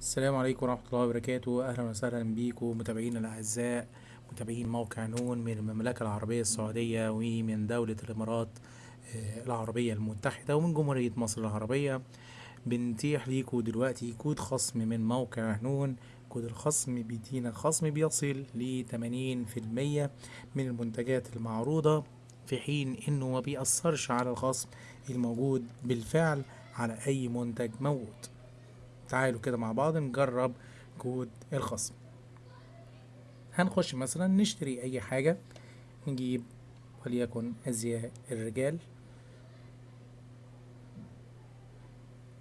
السلام عليكم ورحمة الله وبركاته. أهلا وسهلا بيكم متابعينا الأعزاء متابعين موقع نون من المملكة العربية السعودية ومن دولة الإمارات آه، العربية المتحدة ومن جمهورية مصر العربية. بنتيح ليكم دلوقتي كود خصم من موقع نون. كود الخصم بيدينا خصم بيصل ل 80% من المنتجات المعروضة في حين إنه ما بيأثرش على الخصم الموجود بالفعل على أي منتج موجود. تعالوا كده مع بعض نجرب كود الخصم. هنخش مثلا نشتري أي حاجة نجيب وليكن أزياء الرجال.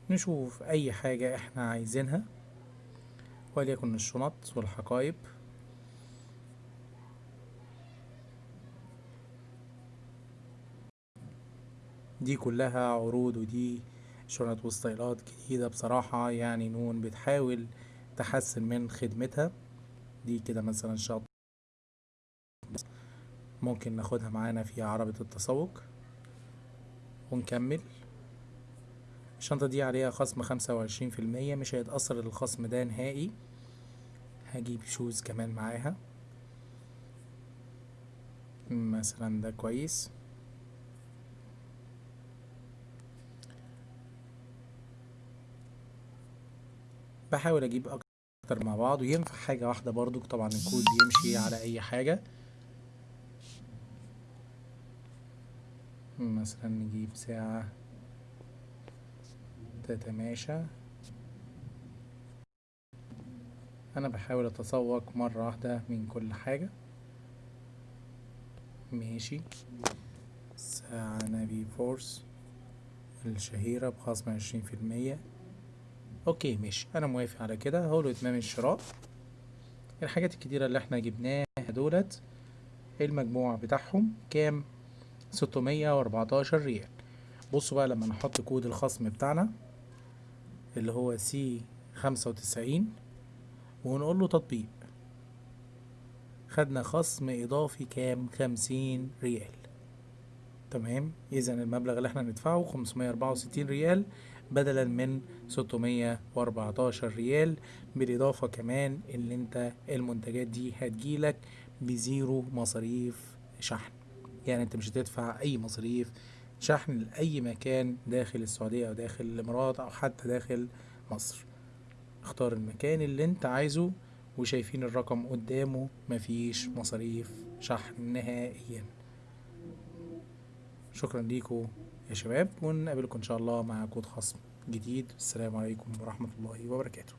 نشوف أي حاجة إحنا عايزينها وليكن الشنط والحقائب دي كلها عروض ودي شنط وستايلات جديدة بصراحة يعني نون بتحاول تحسن من خدمتها. دي كده مثلا شنط ممكن ناخدها معانا في عربة التسوق. ونكمل. الشنطة دي عليها خصم خمسة وعشرين في المية مش هيتأثر الخصم ده نهائي. هجيب شوز كمان معاها. مثلا ده كويس. بحاول أجيب أكتر مع بعض وينفع حاجة واحدة برضو طبعا الكود بيمشي على أي حاجة. مثلا نجيب ساعة تتماشى. أنا بحاول أتسوق مرة واحدة من كل حاجة. ماشي. ساعة Naviforce. الشهيرة بخصم عشرين في المية. okay ماشي. أنا موافق على كده. هقوله اتمام الشراء. الحاجات الكتيرة اللي إحنا جبناها دولت المجموع بتاعهم كام؟ ستمية وأربعتاشر ريال. بصوا بقى لما نحط كود الخصم بتاعنا اللي هو C خمسة وتسعين ونقول له تطبيق. خدنا خصم إضافي كام؟ خمسين ريال. تمام؟ اذا المبلغ اللي إحنا ندفعه خمسمية اربعة وستين ريال. بدلا من ستمية وأربعتاشر ريال بالإضافة كمان اللي أنت المنتجات دي هتجيلك ب zero مصاريف شحن. يعني أنت مش هتدفع أي مصاريف شحن لأي مكان داخل السعودية أو داخل الإمارات أو حتى داخل مصر. اختار المكان اللي أنت عايزه وشايفين الرقم قدامه مفيش مصاريف شحن نهائيا. شكرا ليكم يا شباب ونقابلكم إن شاء الله مع كود خصم جديد. السلام عليكم ورحمة الله وبركاته.